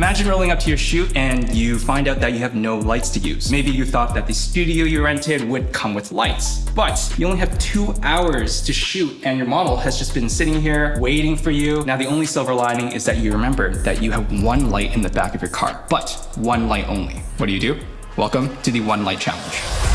Imagine rolling up to your shoot and you find out that you have no lights to use. Maybe you thought that the studio you rented would come with lights, but you only have two hours to shoot and your model has just been sitting here waiting for you. Now the only silver lining is that you remember that you have one light in the back of your car, but one light only. What do you do? Welcome to the One Light Challenge.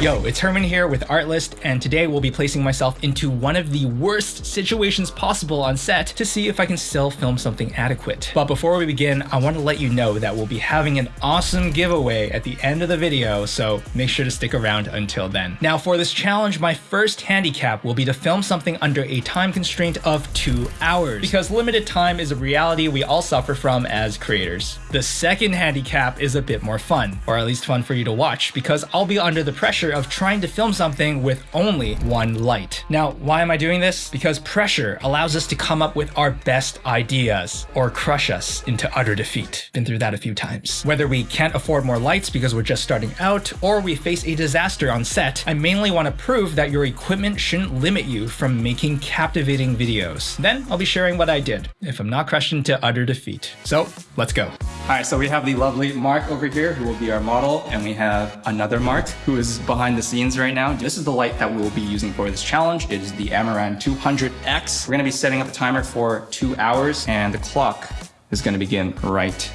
Yo, it's Herman here with Artlist, and today we'll be placing myself into one of the worst situations possible on set to see if I can still film something adequate. But before we begin, I want to let you know that we'll be having an awesome giveaway at the end of the video, so make sure to stick around until then. Now for this challenge, my first handicap will be to film something under a time constraint of two hours, because limited time is a reality we all suffer from as creators. The second handicap is a bit more fun, or at least fun for you to watch, because I'll be under the pressure of trying to film something with only one light. Now, why am I doing this? Because pressure allows us to come up with our best ideas or crush us into utter defeat. Been through that a few times. Whether we can't afford more lights because we're just starting out or we face a disaster on set, I mainly want to prove that your equipment shouldn't limit you from making captivating videos. Then I'll be sharing what I did if I'm not crushed into utter defeat. So let's go. All right, so we have the lovely Mark over here who will be our model and we have another Mark who is behind the scenes right now. This is the light that we will be using for this challenge. It is the Amaran 200X. We're gonna be setting up a timer for two hours and the clock is gonna begin right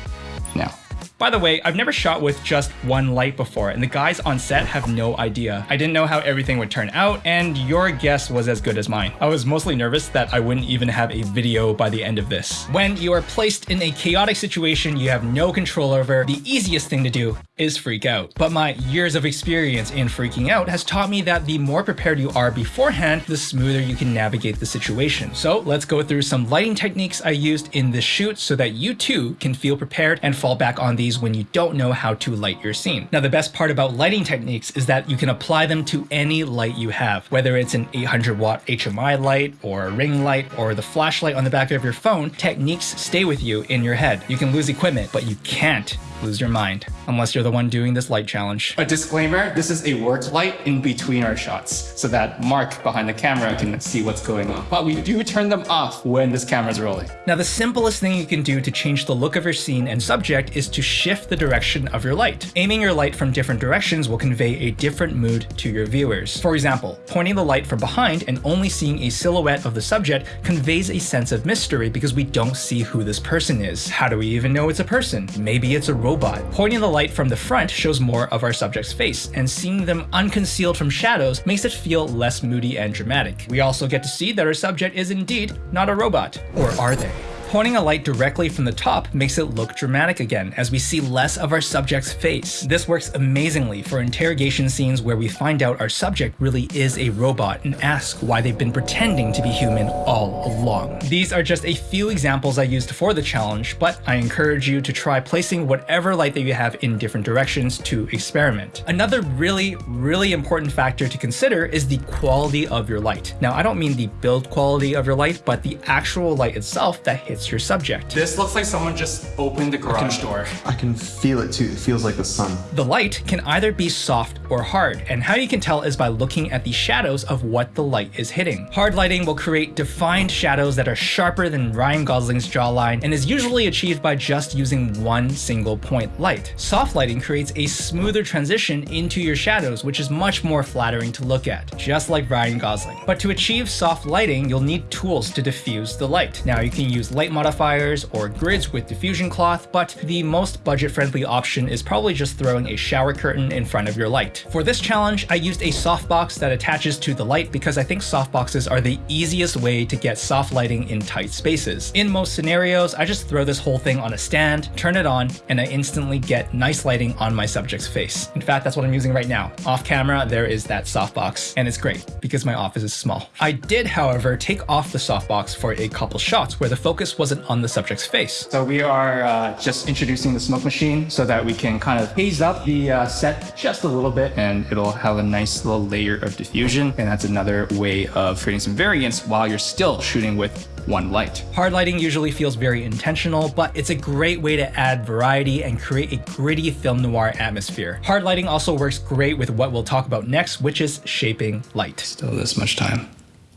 now. By the way, I've never shot with just one light before, and the guys on set have no idea. I didn't know how everything would turn out, and your guess was as good as mine. I was mostly nervous that I wouldn't even have a video by the end of this. When you are placed in a chaotic situation you have no control over, the easiest thing to do is freak out. But my years of experience in freaking out has taught me that the more prepared you are beforehand, the smoother you can navigate the situation. So let's go through some lighting techniques I used in this shoot so that you too can feel prepared and fall back on these when you don't know how to light your scene. Now the best part about lighting techniques is that you can apply them to any light you have, whether it's an 800 watt HMI light or a ring light or the flashlight on the back of your phone, techniques stay with you in your head. You can lose equipment, but you can't lose your mind, unless you're the one doing this light challenge. A disclaimer, this is a work light in between our shots, so that Mark behind the camera can see what's going on. But we do turn them off when this camera's rolling. Now the simplest thing you can do to change the look of your scene and subject is to shift the direction of your light. Aiming your light from different directions will convey a different mood to your viewers. For example, pointing the light from behind and only seeing a silhouette of the subject conveys a sense of mystery because we don't see who this person is. How do we even know it's a person? Maybe it's a robot. Pointing the light from the front shows more of our subject's face, and seeing them unconcealed from shadows makes it feel less moody and dramatic. We also get to see that our subject is indeed not a robot. Or are they? Pointing a light directly from the top makes it look dramatic again, as we see less of our subject's face. This works amazingly for interrogation scenes where we find out our subject really is a robot and ask why they've been pretending to be human all along. These are just a few examples I used for the challenge, but I encourage you to try placing whatever light that you have in different directions to experiment. Another really, really important factor to consider is the quality of your light. Now, I don't mean the build quality of your light, but the actual light itself that hits it's your subject. This looks like someone just opened the garage I can, door. I can feel it too. It feels like the sun. The light can either be soft or hard, and how you can tell is by looking at the shadows of what the light is hitting. Hard lighting will create defined shadows that are sharper than Ryan Gosling's jawline and is usually achieved by just using one single point light. Soft lighting creates a smoother transition into your shadows, which is much more flattering to look at, just like Ryan Gosling. But to achieve soft lighting, you'll need tools to diffuse the light. Now you can use light light modifiers or grids with diffusion cloth, but the most budget-friendly option is probably just throwing a shower curtain in front of your light. For this challenge, I used a softbox that attaches to the light because I think softboxes are the easiest way to get soft lighting in tight spaces. In most scenarios, I just throw this whole thing on a stand, turn it on, and I instantly get nice lighting on my subject's face. In fact, that's what I'm using right now. Off camera, there is that softbox, and it's great because my office is small. I did, however, take off the softbox for a couple shots where the focus wasn't on the subject's face. So we are uh, just introducing the smoke machine so that we can kind of haze up the uh, set just a little bit and it'll have a nice little layer of diffusion. And that's another way of creating some variance while you're still shooting with one light. Hard lighting usually feels very intentional, but it's a great way to add variety and create a gritty film noir atmosphere. Hard lighting also works great with what we'll talk about next, which is shaping light. Still this much time.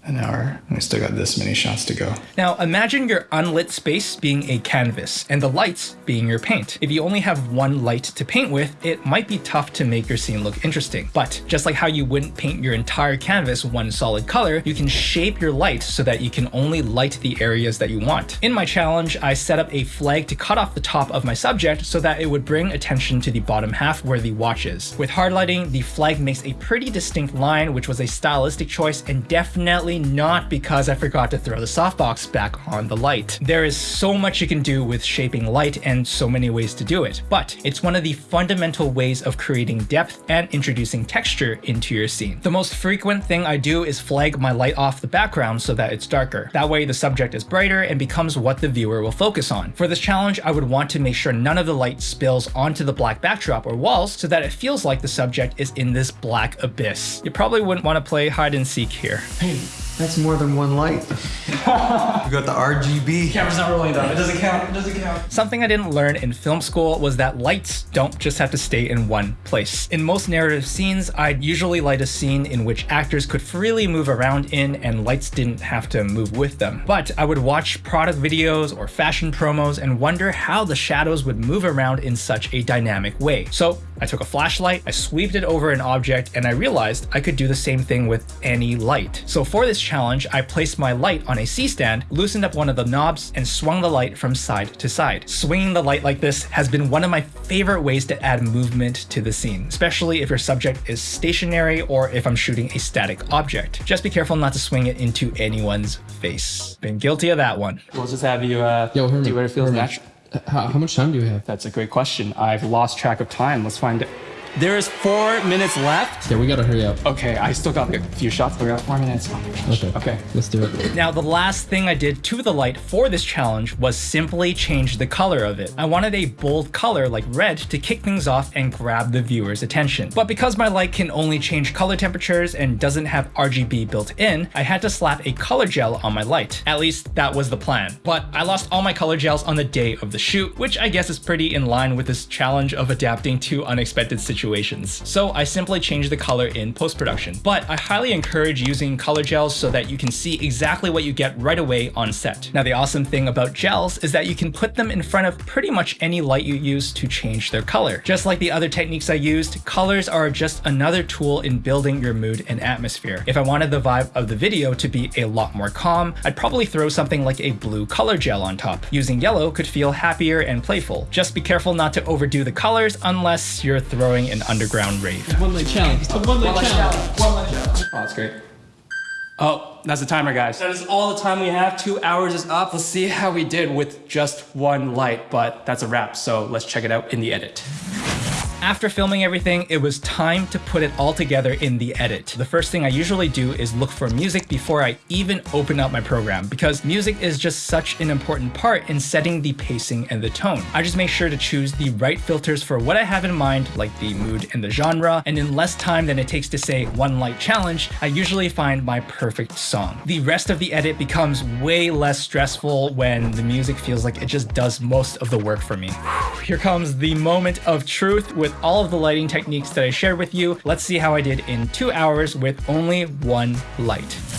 An hour. We still got this many shots to go. Now imagine your unlit space being a canvas and the lights being your paint. If you only have one light to paint with, it might be tough to make your scene look interesting. But just like how you wouldn't paint your entire canvas one solid color, you can shape your light so that you can only light the areas that you want. In my challenge, I set up a flag to cut off the top of my subject so that it would bring attention to the bottom half where the watch is. With hard lighting, the flag makes a pretty distinct line, which was a stylistic choice and definitely not because I forgot to throw the softbox back on the light. There is so much you can do with shaping light and so many ways to do it, but it's one of the fundamental ways of creating depth and introducing texture into your scene. The most frequent thing I do is flag my light off the background so that it's darker. That way the subject is brighter and becomes what the viewer will focus on. For this challenge, I would want to make sure none of the light spills onto the black backdrop or walls so that it feels like the subject is in this black abyss. You probably wouldn't want to play hide and seek here. Hey, that's more than one light. you got the RGB. Camera's not rolling though. It doesn't count. It doesn't count. Something I didn't learn in film school was that lights don't just have to stay in one place. In most narrative scenes, I'd usually light a scene in which actors could freely move around in and lights didn't have to move with them. But I would watch product videos or fashion promos and wonder how the shadows would move around in such a dynamic way. So I took a flashlight, I sweeped it over an object, and I realized I could do the same thing with any light. So for this challenge, I placed my light on a C-stand, loosened up one of the knobs, and swung the light from side to side. Swinging the light like this has been one of my favorite ways to add movement to the scene, especially if your subject is stationary or if I'm shooting a static object. Just be careful not to swing it into anyone's face. Been guilty of that one. We'll just have you uh, Yo, Herman, do what it feels natural. How, how much time do you have? That's a great question. I've lost track of time. Let's find it. There is four minutes left. Yeah, we gotta hurry up. Okay, I still got a few shots, but we got four minutes. Okay. Okay. Let's do it. Now, the last thing I did to the light for this challenge was simply change the color of it. I wanted a bold color like red to kick things off and grab the viewer's attention. But because my light can only change color temperatures and doesn't have RGB built in, I had to slap a color gel on my light. At least that was the plan. But I lost all my color gels on the day of the shoot, which I guess is pretty in line with this challenge of adapting to unexpected situations situations. So I simply change the color in post-production. But I highly encourage using color gels so that you can see exactly what you get right away on set. Now the awesome thing about gels is that you can put them in front of pretty much any light you use to change their color. Just like the other techniques I used, colors are just another tool in building your mood and atmosphere. If I wanted the vibe of the video to be a lot more calm, I'd probably throw something like a blue color gel on top. Using yellow could feel happier and playful. Just be careful not to overdo the colors unless you're throwing an underground rave. One leg challenge. It's one leg challenge. One leg challenge. Oh, that's great. Oh, that's the timer, guys. That is all the time we have. Two hours is up. Let's see how we did with just one light, but that's a wrap. So let's check it out in the edit. After filming everything, it was time to put it all together in the edit. The first thing I usually do is look for music before I even open up my program because music is just such an important part in setting the pacing and the tone. I just make sure to choose the right filters for what I have in mind, like the mood and the genre, and in less time than it takes to say one light challenge, I usually find my perfect song. The rest of the edit becomes way less stressful when the music feels like it just does most of the work for me. Here comes the moment of truth with with all of the lighting techniques that I shared with you. Let's see how I did in two hours with only one light.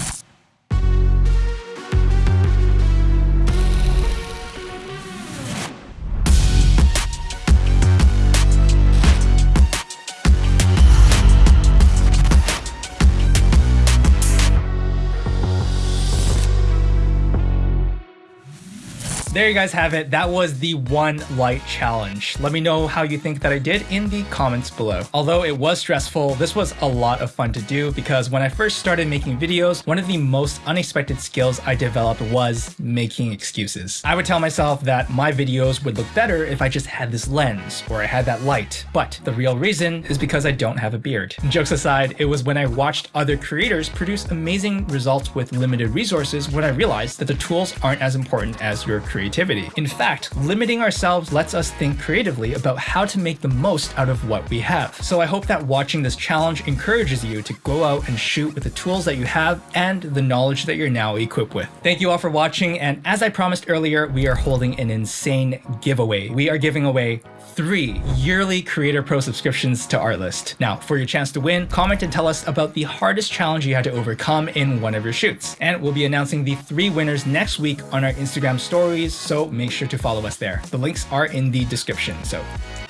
There you guys have it. That was the one light challenge. Let me know how you think that I did in the comments below. Although it was stressful, this was a lot of fun to do because when I first started making videos, one of the most unexpected skills I developed was making excuses. I would tell myself that my videos would look better if I just had this lens or I had that light. But the real reason is because I don't have a beard. Jokes aside, it was when I watched other creators produce amazing results with limited resources when I realized that the tools aren't as important as your creativity creativity. In fact, limiting ourselves lets us think creatively about how to make the most out of what we have. So I hope that watching this challenge encourages you to go out and shoot with the tools that you have and the knowledge that you're now equipped with. Thank you all for watching, and as I promised earlier, we are holding an insane giveaway. We are giving away three yearly Creator Pro subscriptions to Artlist. Now, for your chance to win, comment and tell us about the hardest challenge you had to overcome in one of your shoots. And we'll be announcing the three winners next week on our Instagram stories, so make sure to follow us there. The links are in the description, so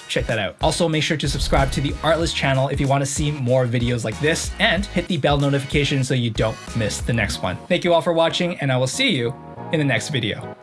check that out. Also, make sure to subscribe to the Artlist channel if you want to see more videos like this, and hit the bell notification so you don't miss the next one. Thank you all for watching, and I will see you in the next video.